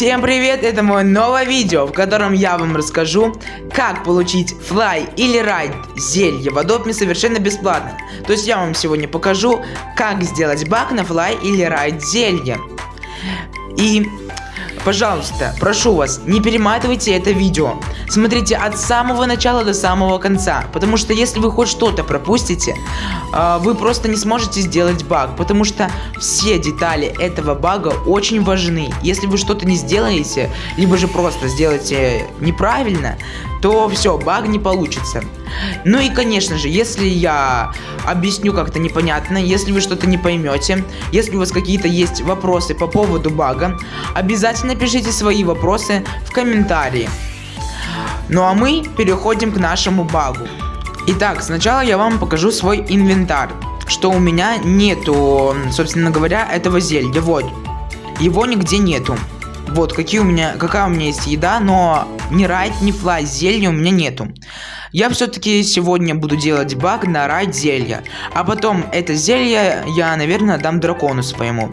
Всем привет, это мое новое видео, в котором я вам расскажу, как получить флай или райд зелье в Adobe совершенно бесплатно. То есть я вам сегодня покажу, как сделать баг на флай или райд зелье. И Пожалуйста, прошу вас, не перематывайте это видео. Смотрите от самого начала до самого конца. Потому что если вы хоть что-то пропустите, э, вы просто не сможете сделать баг. Потому что все детали этого бага очень важны. Если вы что-то не сделаете, либо же просто сделаете неправильно, то все, баг не получится. Ну и конечно же, если я объясню как-то непонятно, если вы что-то не поймете, если у вас какие-то есть вопросы по поводу бага, обязательно пишите свои вопросы в комментарии. Ну а мы переходим к нашему багу. Итак, сначала я вам покажу свой инвентарь. Что у меня нету, собственно говоря, этого зелья. Вот. Его нигде нету. Вот, какие у меня, какая у меня есть еда, но ни райд, ни флай зелья у меня нету. Я все-таки сегодня буду делать баг на райд зелья. А потом это зелье я, наверное, дам дракону своему.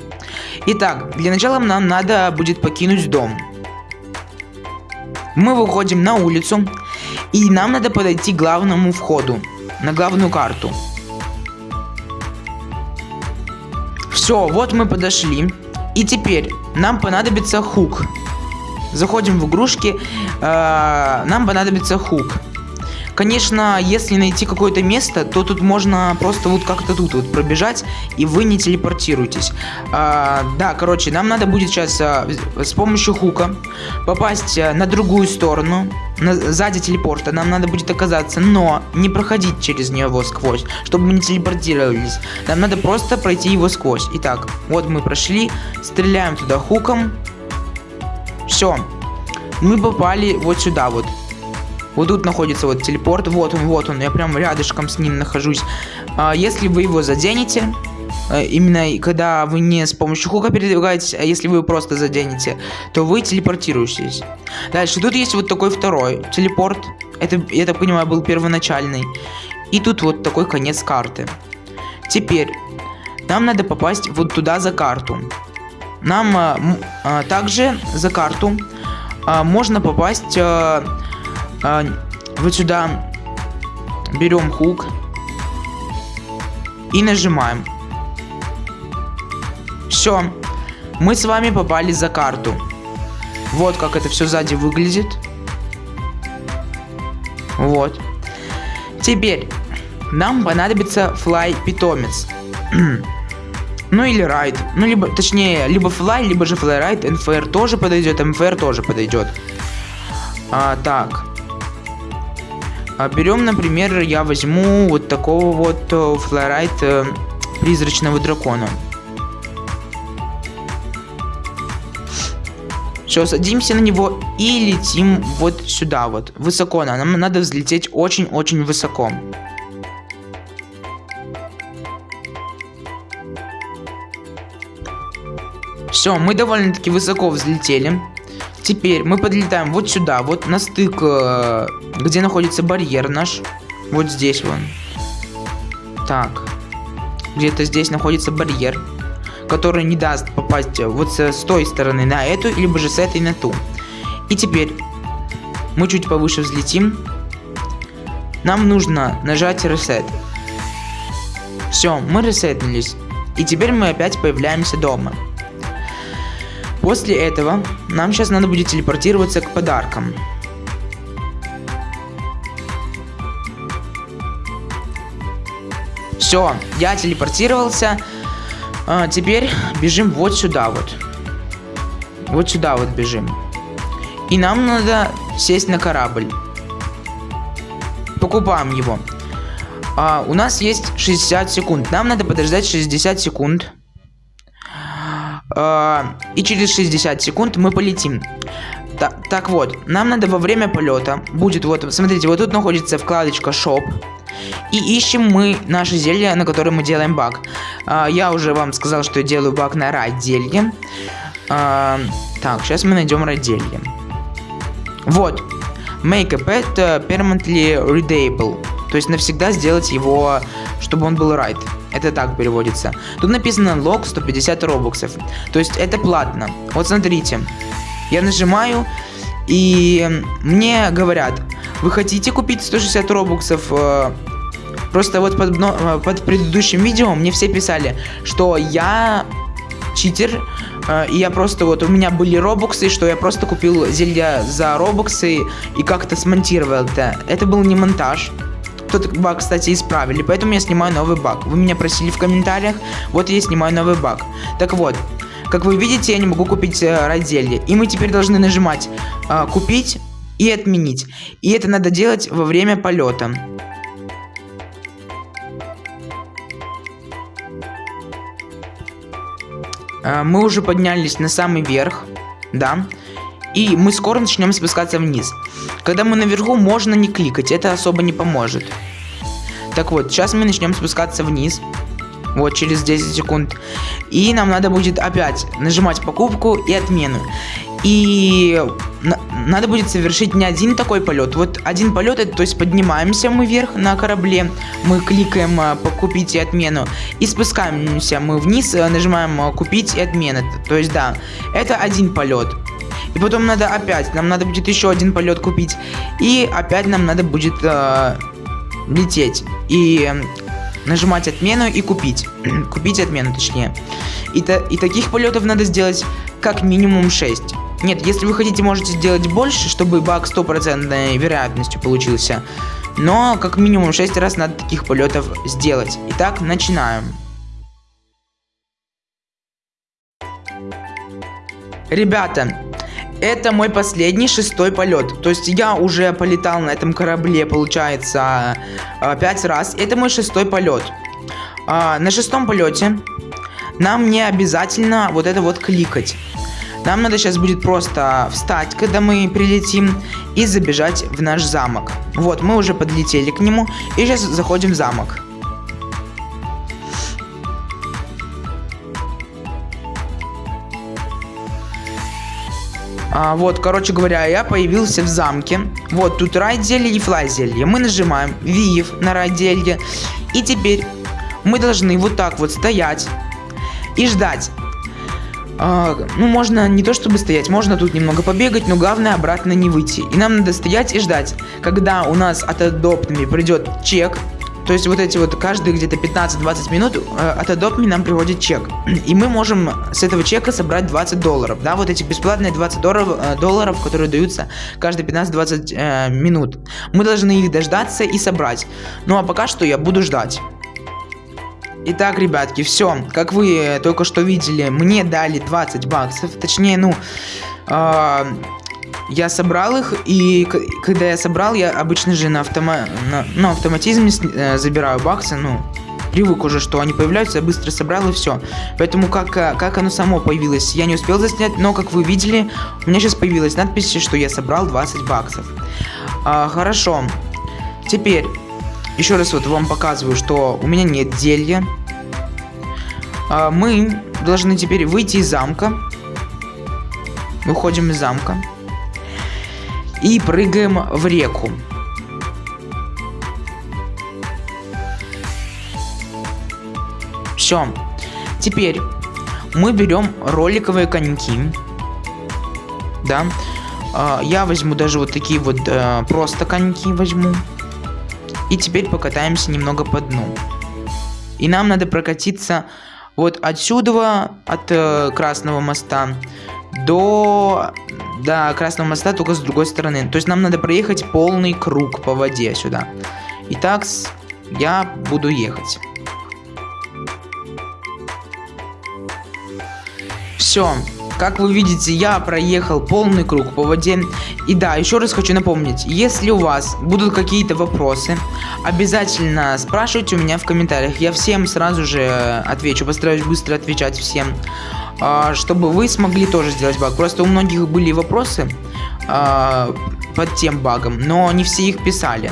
Итак, для начала нам надо будет покинуть дом. Мы выходим на улицу. И нам надо подойти к главному входу. На главную карту. Все, вот мы подошли. И теперь нам понадобится хук. Заходим в игрушки. Э, нам понадобится хук. Конечно, если найти какое-то место, то тут можно просто вот как-то тут вот пробежать, и вы не телепортируетесь. А, да, короче, нам надо будет сейчас а, с помощью хука попасть а, на другую сторону, на, сзади телепорта. Нам надо будет оказаться, но не проходить через него сквозь, чтобы мы не телепортировались. Нам надо просто пройти его сквозь. Итак, вот мы прошли, стреляем туда хуком. Все. Мы попали вот сюда вот. Вот тут находится вот телепорт. Вот он, вот он. Я прям рядышком с ним нахожусь. А, если вы его заденете, э, именно когда вы не с помощью хука передвигаетесь, а если вы просто заденете, то вы телепортируетесь. Дальше, тут есть вот такой второй телепорт. Это, я так понимаю, был первоначальный. И тут вот такой конец карты. Теперь, нам надо попасть вот туда за карту. Нам а, а, также за карту а, можно попасть... А, а, вот сюда берем хук и нажимаем. Все, мы с вами попали за карту. Вот как это все сзади выглядит. Вот. Теперь нам понадобится флай питомец. ну или райд. Ну либо, точнее, либо флай, либо же флай райд. НФР тоже подойдет, МФР тоже подойдет. А, так. А берем, например, я возьму вот такого вот э, флорайт э, призрачного дракона. Все, садимся на него и летим вот сюда вот, высоко. Нам надо взлететь очень-очень высоко. Все, мы довольно-таки высоко взлетели. Теперь мы подлетаем вот сюда, вот на стык, э, где находится барьер наш. Вот здесь вон. Так. Где-то здесь находится барьер, который не даст попасть вот с, той стороны на эту, либо же с этой на ту. И теперь мы чуть повыше взлетим. Нам нужно нажать reset. Все, мы ресетнулись. И теперь мы опять появляемся дома. После этого нам сейчас надо будет телепортироваться к подаркам. Все, я телепортировался. А, теперь бежим вот сюда вот. Вот сюда вот бежим. И нам надо сесть на корабль. Покупаем его. А, у нас есть 60 секунд. Нам надо подождать 60 секунд. А, и через 60 секунд мы полетим. Ta так вот, нам надо во время полета, будет вот, смотрите, вот тут находится вкладочка Shop, и ищем мы наше зелье, на которое мы делаем баг. А, я уже вам сказал, что я делаю баг на райд зелье. А, так, сейчас мы найдем райд зелье. Вот, make a pet permanently readable, то есть навсегда сделать его, чтобы он был райд. Это так переводится. Тут написано лог 150 робоксов. То есть это платно. Вот смотрите. Я нажимаю, и мне говорят, вы хотите купить 160 робоксов? Э, просто вот под, э, под предыдущим видео мне все писали, что я читер, э, и я просто вот, у меня были робоксы, что я просто купил зелья за робоксы и как-то смонтировал это. Это был не монтаж. Тот баг, кстати, исправили, поэтому я снимаю новый баг. Вы меня просили в комментариях, вот я снимаю новый баг. Так вот, как вы видите, я не могу купить э, разделе. И мы теперь должны нажимать э, «Купить» и «Отменить». И это надо делать во время полета. Э, мы уже поднялись на самый верх, да. И мы скоро начнем спускаться вниз. Когда мы наверху, можно не кликать, это особо не поможет. Так вот, сейчас мы начнем спускаться вниз. Вот через 10 секунд. И нам надо будет опять нажимать покупку и отмену. И на надо будет совершить не один такой полет. Вот один полет, это то есть поднимаемся мы вверх на корабле, мы кликаем а, покупить и отмену, и спускаемся мы вниз, а, нажимаем а, купить и отмена. То есть да, это один полет. И потом надо опять, нам надо будет еще один полет купить. И опять нам надо будет э, лететь. И нажимать отмену и купить. купить отмену, точнее. И, та, и таких полетов надо сделать как минимум 6. Нет, если вы хотите, можете сделать больше, чтобы баг стопроцентной вероятностью получился. Но как минимум 6 раз надо таких полетов сделать. Итак, начинаем. Ребята, это мой последний шестой полет. То есть я уже полетал на этом корабле, получается, а, пять раз. Это мой шестой полет. А, на шестом полете нам не обязательно вот это вот кликать. Нам надо сейчас будет просто встать, когда мы прилетим, и забежать в наш замок. Вот, мы уже подлетели к нему, и сейчас заходим в замок. А, вот, короче говоря, я появился в замке. Вот, тут рай зелье и флай зелье. Мы нажимаем Виев на рай зелье. И теперь мы должны вот так вот стоять и ждать. А, ну, можно не то чтобы стоять, можно тут немного побегать, но главное обратно не выйти. И нам надо стоять и ждать, когда у нас от адоптами придет чек, то есть вот эти вот каждые где-то 15-20 минут э, от Adopt нам приводит чек. И мы можем с этого чека собрать 20 долларов. Да, вот эти бесплатные 20 долларов, э, долларов которые даются каждые 15-20 э, минут. Мы должны их дождаться и собрать. Ну а пока что я буду ждать. Итак, ребятки, все. Как вы только что видели, мне дали 20 баксов. Точнее, ну... Э я собрал их, и когда я собрал, я обычно же на, автома на, на автоматизме э, забираю баксы, ну, привык уже, что они появляются, я быстро собрал и все. Поэтому как, э, как оно само появилось, я не успел заснять, но как вы видели, у меня сейчас появилась надпись, что я собрал 20 баксов. А, хорошо. Теперь, еще раз вот вам показываю, что у меня нет зелья. А, мы должны теперь выйти из замка. Выходим из замка и прыгаем в реку. Все. Теперь мы берем роликовые коньки. Да. А, я возьму даже вот такие вот э, просто коньки возьму. И теперь покатаемся немного по дну. И нам надо прокатиться вот отсюда, от э, Красного моста, до до Красного моста, только с другой стороны. То есть нам надо проехать полный круг по воде сюда. Итак, я буду ехать. Все. Как вы видите, я проехал полный круг по воде. И да, еще раз хочу напомнить, если у вас будут какие-то вопросы, обязательно спрашивайте у меня в комментариях. Я всем сразу же отвечу, постараюсь быстро отвечать всем. А, чтобы вы смогли тоже сделать баг. Просто у многих были вопросы а, под тем багом, но не все их писали.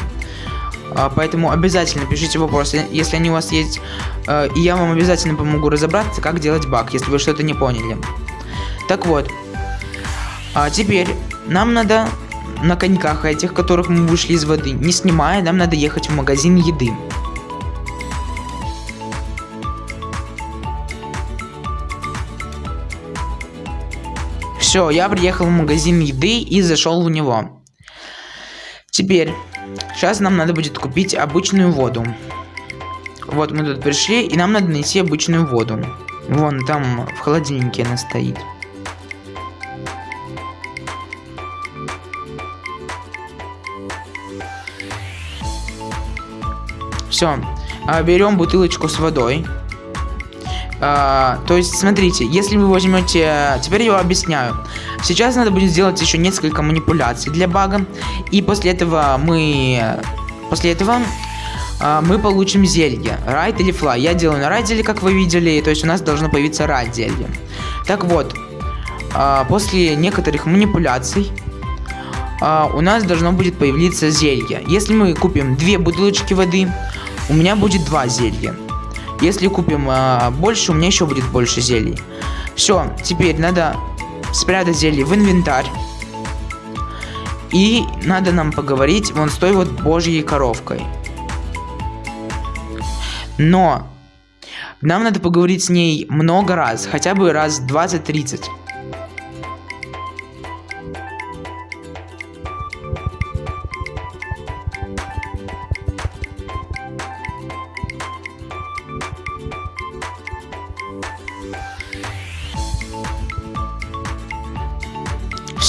А, поэтому обязательно пишите вопросы, если они у вас есть, и я вам обязательно помогу разобраться, как делать баг, если вы что-то не поняли. Так вот, а теперь нам надо на коньках этих, которых мы вышли из воды, не снимая, нам надо ехать в магазин еды. Все, я приехал в магазин еды и зашел в него. Теперь, сейчас нам надо будет купить обычную воду. Вот мы тут пришли, и нам надо найти обычную воду. Вон там в холодильнике она стоит. Все, а, берем бутылочку с водой. А, то есть, смотрите, если вы возьмете... Теперь я объясняю. Сейчас надо будет сделать еще несколько манипуляций для бага. И после этого мы... После этого а, мы получим зелье. Райд или флай. Я делаю на райд как вы видели. То есть у нас должно появиться райд зелье. Так вот, а, после некоторых манипуляций а, у нас должно будет появиться зелье. Если мы купим две бутылочки воды, у меня будет два зелья. Если купим больше, у меня еще будет больше зелий. Все, теперь надо спрятать зелье в инвентарь. И надо нам поговорить вон с той вот божьей коровкой. Но нам надо поговорить с ней много раз, хотя бы раз 20-30.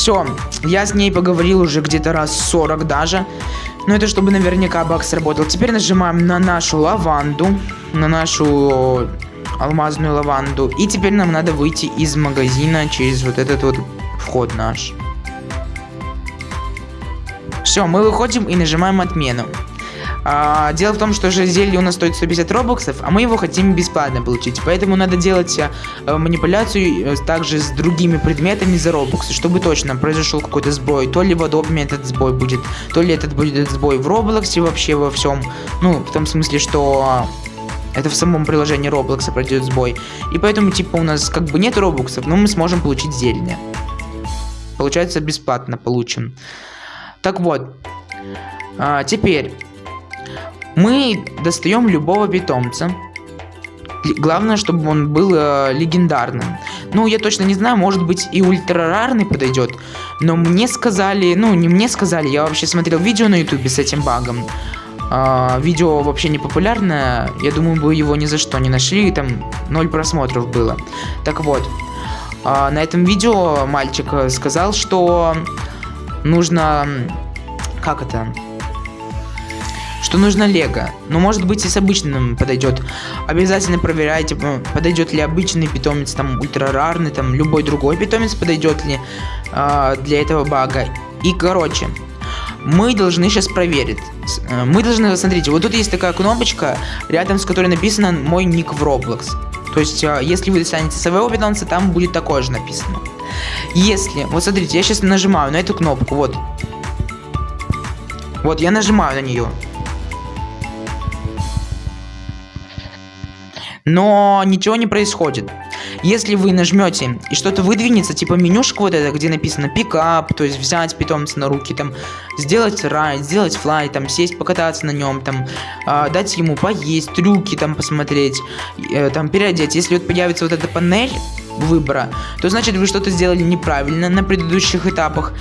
Все, я с ней поговорил уже где-то раз 40 даже. Но это чтобы наверняка баг сработал. Теперь нажимаем на нашу лаванду. На нашу алмазную лаванду. И теперь нам надо выйти из магазина через вот этот вот вход наш. Все, мы выходим и нажимаем отмену. А, дело в том, что же зелье у нас стоит 150 робоксов, а мы его хотим бесплатно получить. Поэтому надо делать а, манипуляцию э, также с другими предметами за робоксы, чтобы точно произошел какой-то сбой. То ли в Adobe этот сбой будет, то ли этот будет сбой в Роблоксе вообще во всем. Ну, в том смысле, что это в самом приложении Roblox пройдет сбой. И поэтому, типа, у нас как бы нет робоксов, но мы сможем получить зелье. Получается, бесплатно получим. Так вот. А, теперь мы достаем любого питомца. Главное, чтобы он был э, легендарным. Ну, я точно не знаю, может быть и ультрарарный подойдет. Но мне сказали, ну, не мне сказали, я вообще смотрел видео на ютубе с этим багом. Э, видео вообще не популярное, я думаю, бы его ни за что не нашли, там ноль просмотров было. Так вот, э, на этом видео мальчик сказал, что нужно... Как это? Что нужно лего. Но может быть и с обычным подойдет. Обязательно проверяйте, подойдет ли обычный питомец, там ультрарарный, там любой другой питомец подойдет ли э, для этого бага. И короче, мы должны сейчас проверить. Э, мы должны, смотрите, вот тут есть такая кнопочка, рядом с которой написано мой ник в Roblox. То есть, э, если вы достанете своего питомца, там будет такое же написано. Если, вот смотрите, я сейчас нажимаю на эту кнопку, вот. Вот, я нажимаю на нее. Но ничего не происходит. Если вы нажмете и что-то выдвинется, типа менюшка вот это, где написано пикап, то есть взять питомца на руки, там, сделать райд, сделать флай, там, сесть, покататься на нем, там, э, дать ему поесть, трюки там посмотреть, э, там, переодеть. Если вот появится вот эта панель, выбора, то значит вы что-то сделали неправильно на предыдущих этапах.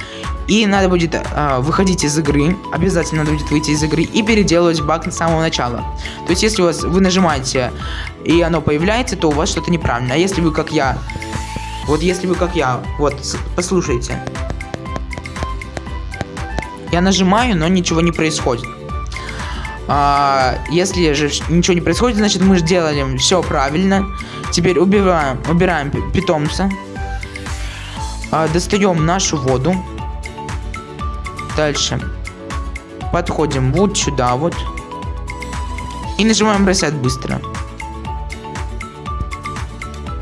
И надо будет э, выходить из игры, обязательно надо будет выйти из игры и переделывать баг с самого начала. То есть если у вас вы нажимаете и оно появляется, то у вас что-то неправильно. А если вы как я, вот если вы как я, вот послушайте. Я нажимаю, но ничего не происходит. А, если же ничего не происходит, значит мы сделали все правильно. Теперь убираем, убираем питомца. А, достаем нашу воду. Дальше. Подходим вот сюда вот. И нажимаем бросать быстро.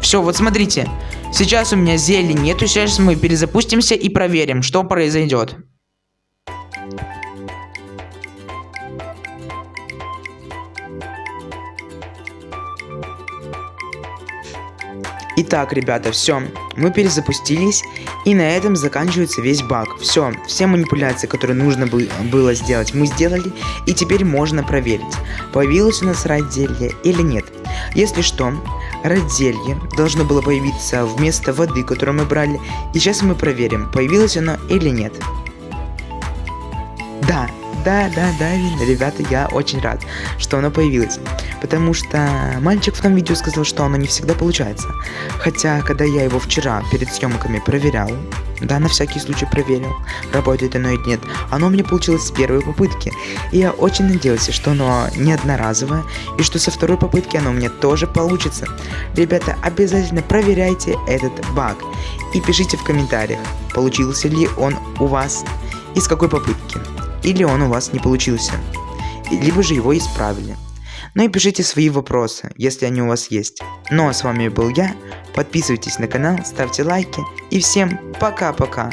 Все, вот смотрите. Сейчас у меня зелень нету. Сейчас мы перезапустимся и проверим, что произойдет. Итак, ребята, все, мы перезапустились, и на этом заканчивается весь баг. Все, все манипуляции, которые нужно было сделать, мы сделали, и теперь можно проверить, появилось у нас райд зелье или нет. Если что, Родзелье должно было появиться вместо воды, которую мы брали. И сейчас мы проверим, появилось оно или нет. Да, да, да, да, видно, ребята, я очень рад, что оно появилось. Потому что мальчик в том видео сказал, что оно не всегда получается. Хотя, когда я его вчера перед съемками проверял, да, на всякий случай проверил, работает оно или нет, оно у меня получилось с первой попытки. И я очень надеялся, что оно не одноразовое, и что со второй попытки оно у меня тоже получится. Ребята, обязательно проверяйте этот баг. И пишите в комментариях, получился ли он у вас и с какой попытки. Или он у вас не получился. Либо же его исправили. Ну и пишите свои вопросы, если они у вас есть. Ну а с вами был я. Подписывайтесь на канал, ставьте лайки. И всем пока-пока.